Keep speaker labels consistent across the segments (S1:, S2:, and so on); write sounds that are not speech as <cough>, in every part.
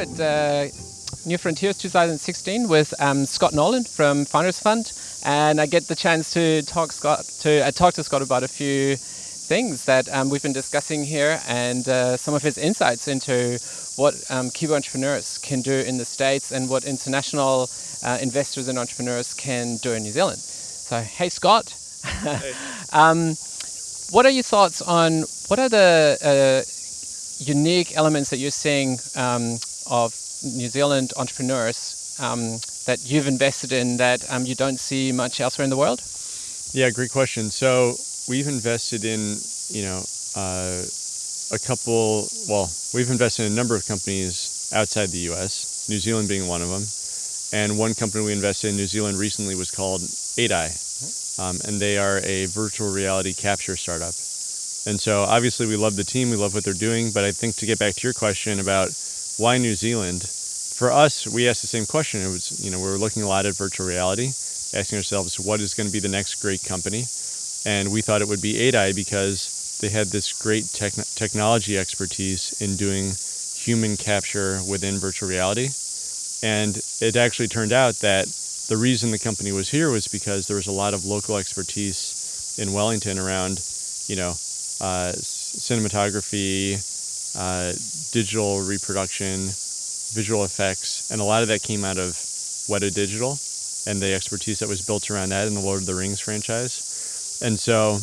S1: at uh, New Frontiers 2016 with um, Scott Nolan from Founders Fund, and I get the chance to talk Scott to uh, talk to Scott about a few things that um, we've been discussing here and uh, some of his insights into what um, Kiwi entrepreneurs can do in the States and what international uh, investors and entrepreneurs can do in New Zealand. So, hey Scott,
S2: Hey. <laughs>
S1: um, what are your thoughts on what are the uh, unique elements that you're seeing um, of New Zealand entrepreneurs um, that you've invested in that um, you don't see much elsewhere in the world?
S2: Yeah, great question. So we've invested in, you know, uh, a couple, well, we've invested in a number of companies outside the US, New Zealand being one of them. And one company we invested in New Zealand recently was called 8i. Um, and they are a virtual reality capture startup. And so obviously we love the team, we love what they're doing, but I think to get back to your question about why New Zealand, for us, we asked the same question. It was, you know, we were looking a lot at virtual reality, asking ourselves, what is going to be the next great company? And we thought it would be 8i because they had this great techn technology expertise in doing human capture within virtual reality. And it actually turned out that the reason the company was here was because there was a lot of local expertise in Wellington around, you know, uh, cinematography, uh, digital reproduction, visual effects, and a lot of that came out of Weta Digital and the expertise that was built around that in the Lord of the Rings franchise. And so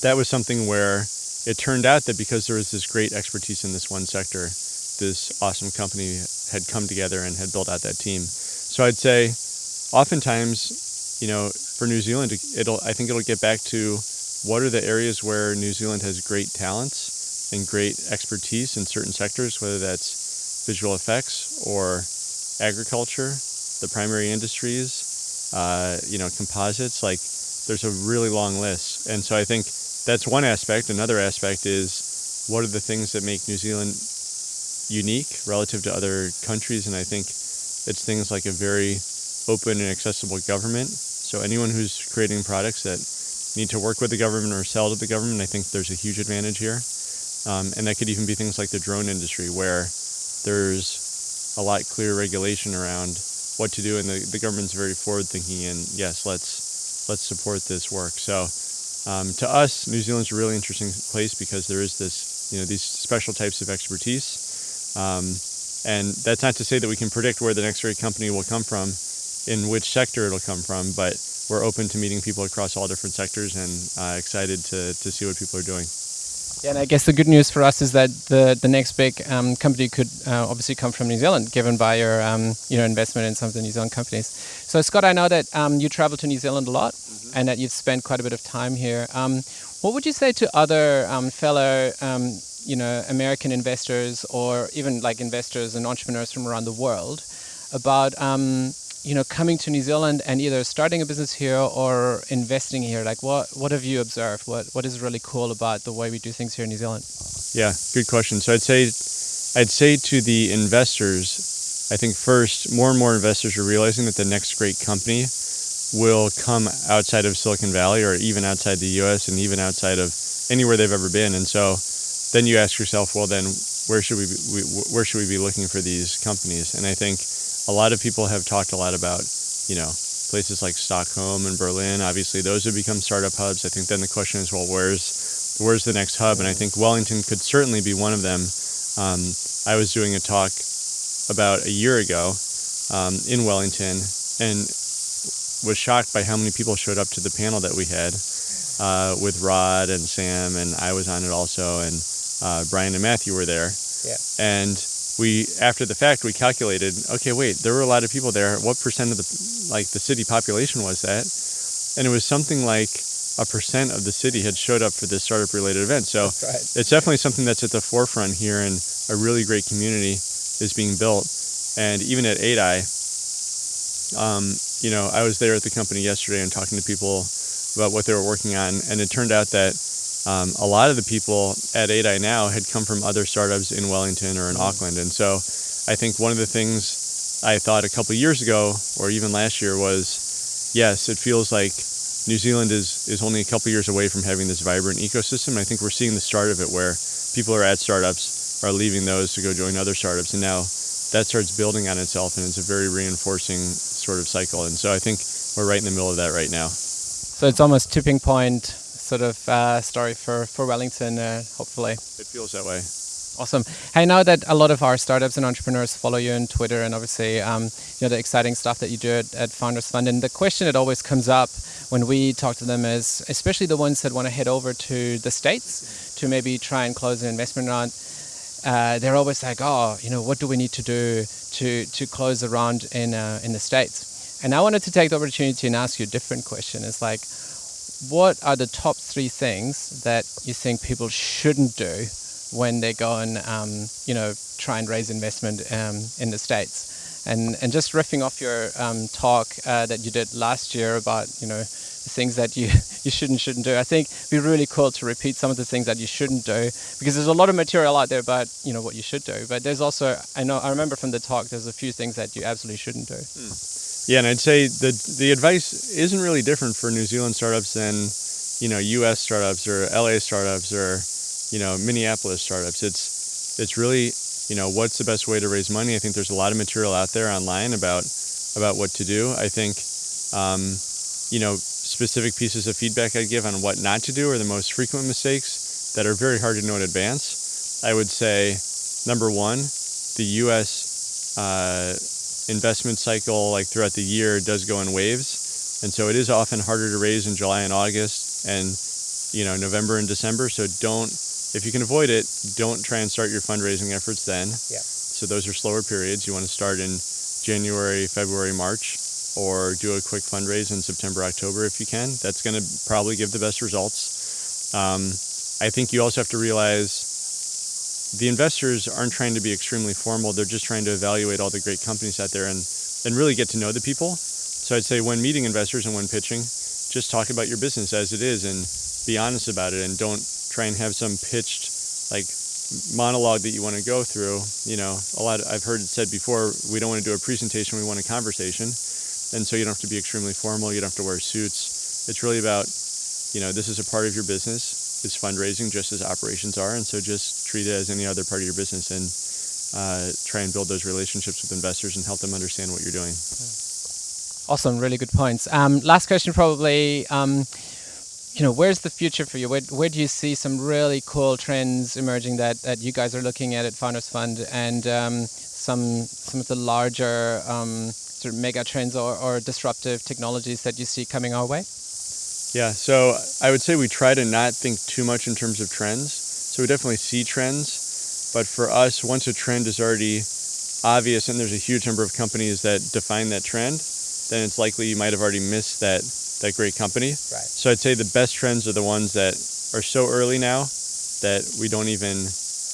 S2: that was something where it turned out that because there was this great expertise in this one sector, this awesome company had come together and had built out that team. So I'd say oftentimes, you know, for New Zealand, it'll I think it'll get back to what are the areas where New Zealand has great talents and great expertise in certain sectors, whether that's visual effects or agriculture, the primary industries, uh, you know, composites. Like, there's a really long list, and so I think that's one aspect. Another aspect is what are the things that make New Zealand unique relative to other countries, and I think it's things like a very open and accessible government. So anyone who's creating products that need to work with the government or sell to the government, I think there's a huge advantage here. Um, and that could even be things like the drone industry, where there's a lot clearer regulation around what to do, and the, the government's very forward thinking. And yes, let's let's support this work. So um, to us, New Zealand's a really interesting place because there is this, you know, these special types of expertise. Um, and that's not to say that we can predict where the next great company will come from, in which sector it'll come from, but we're open to meeting people across all different sectors and uh, excited to, to see what people are doing.
S1: Yeah, and I guess the good news for us is that the the next big um, company could uh, obviously come from New Zealand, given by your um, you know investment in some of the New Zealand companies. So Scott, I know that um, you travel to New Zealand a lot, and that you've spent quite a bit of time here. Um, what would you say to other um, fellow um, you know American investors or even like investors and entrepreneurs from around the world about you know coming to New Zealand and either starting a business here or investing here? Like what what have you observed? What what is really cool about the way we do things here in New Zealand?
S2: Yeah, good question. So I'd say, I'd say to the investors, I think first, more and more investors are realizing that the next great company will come outside of Silicon Valley or even outside the U.S. and even outside of anywhere they've ever been. And so, then you ask yourself, well, then where should we, be, where should we be looking for these companies? And I think a lot of people have talked a lot about, you know, places like Stockholm and Berlin. Obviously, those have become startup hubs. I think then the question is, well, where's where's the next hub? And I think Wellington could certainly be one of them. Um, I was doing a talk about a year ago um, in Wellington and was shocked by how many people showed up to the panel that we had uh, with Rod and Sam, and I was on it also, and uh, Brian and Matthew were there.
S1: Yeah.
S2: And we, after the fact, we calculated, okay, wait, there were a lot of people there. What percent of the, like, the city population was that? And it was something like a percent of the city had showed up for this startup related event. So
S1: right.
S2: it's definitely something that's at the forefront here, and a really great community is being built. And even at 8i, um, you know, I was there at the company yesterday and talking to people about what they were working on, and it turned out that um, a lot of the people at 8i now had come from other startups in Wellington or in Auckland. And so I think one of the things I thought a couple years ago, or even last year, was yes, it feels like New Zealand is, is only a couple years away from having this vibrant ecosystem. I think we're seeing the start of it where people are at startups are leaving those to go join other startups, and now that starts building on itself, and it's a very reinforcing sort of cycle. And so I think we're right in the middle of that right now.
S1: So it's almost tipping point sort of uh, story for for Wellington, uh, hopefully.
S2: It feels that way.
S1: Awesome. Hey, now that a lot of our startups and entrepreneurs follow you on Twitter and obviously, um, you know, the exciting stuff that you do at, at, Founders Fund, and the question that always comes up when we talk to them is, especially the ones that want to head over to the States to maybe try and close an investment round, uh, they're always like, oh, you know, what do we need to do to, to close a round in, uh, in the States? And I wanted to take the opportunity and ask you a different question. It's like, what are the top three things that you think people shouldn't do when they go and um, you know try and raise investment um, in the states. And and just riffing off your um, talk uh, that you did last year about you know the things that you <laughs> you shouldn't shouldn't do. I think it'd be really cool to repeat some of the things that you shouldn't do because there's a lot of material out there about you know what you should do. But there's also I know I remember from the talk there's a few things that you absolutely shouldn't do. Hmm.
S2: Yeah, and I'd say the the advice isn't really different for New Zealand startups than you know U.S. startups or LA startups or you know Minneapolis startups. It's it's really you know what's the best way to raise money. I think there's a lot of material out there online about about what to do. I think um, you know specific pieces of feedback I'd give on what not to do are the most frequent mistakes that are very hard to know in advance. I would say number one, the U.S. Uh, investment cycle, like throughout the year, does go in waves, and so it is often harder to raise in July and August, and you know November and December. So don't if you can avoid it, don't try and start your fundraising efforts then.
S1: Yeah.
S2: So those are slower periods. You want to start in January, February, March, or do a quick fundraise in September, October if you can. That's going to probably give the best results. Um, I think you also have to realize the investors aren't trying to be extremely formal. They're just trying to evaluate all the great companies out there and, and really get to know the people. So I'd say when meeting investors and when pitching, just talk about your business as it is and be honest about it and don't try and have some pitched like monologue that you want to go through. You know, a lot. Of, I've heard it said before. We don't want to do a presentation. We want a conversation, and so you don't have to be extremely formal. You don't have to wear suits. It's really about, you know, this is a part of your business. It's fundraising just as operations are, and so just treat it as any other part of your business and uh, try and build those relationships with investors and help them understand what you're doing.
S1: Awesome, really good points. Um, last question, probably. Um, you know, where's the future for you? Where, where do you see some really cool trends emerging that, that you guys are looking at at Founders Fund and um, some some of the larger um, sort of mega trends or, or disruptive technologies that you see coming our way?
S2: Yeah, so I would say we try to not think too much in terms of trends. So we definitely see trends, but for us, once a trend is already obvious and there's a huge number of companies that define that trend, then it's likely you might have already missed that that great company.
S1: Right.
S2: So I'd say the best trends are the ones that are so early now that we don't even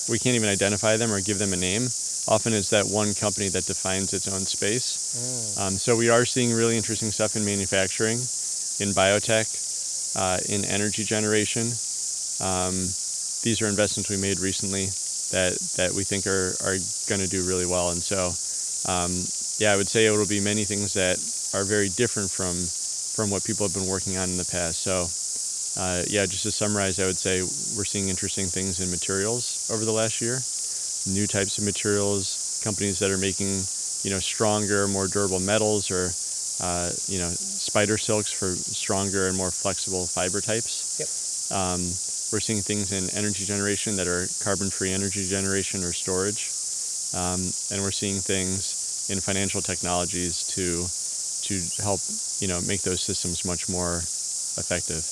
S2: we can't even identify them or give them a name. Often it's that one company that defines its own space. Mm. Um, so we are seeing really interesting stuff in manufacturing, in biotech, uh, in energy generation. Um, these are investments we made recently that that we think are are going to do really well. And so, um, yeah, I would say it will be many things that are very different from from what people have been working on in the past. So, uh, yeah, just to summarize, I would say we're seeing interesting things in materials over the last year, new types of materials, companies that are making, you know, stronger, more durable metals or, uh, you know, spider silks for stronger and more flexible fiber types.
S1: Yep.
S2: Um, we're seeing things in energy generation that are carbon-free energy generation or storage. Um, and we're seeing things in financial technologies to to help you know make those systems much more effective.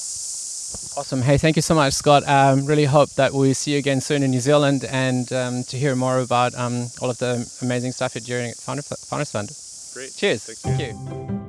S1: Awesome. Hey, thank you so much, Scott. Um, really hope that we see you again soon in New Zealand and um, to hear more about um, all of the amazing stuff you're doing at Founders Fund.
S2: Great.
S1: Cheers.
S2: Thank you. Thank you.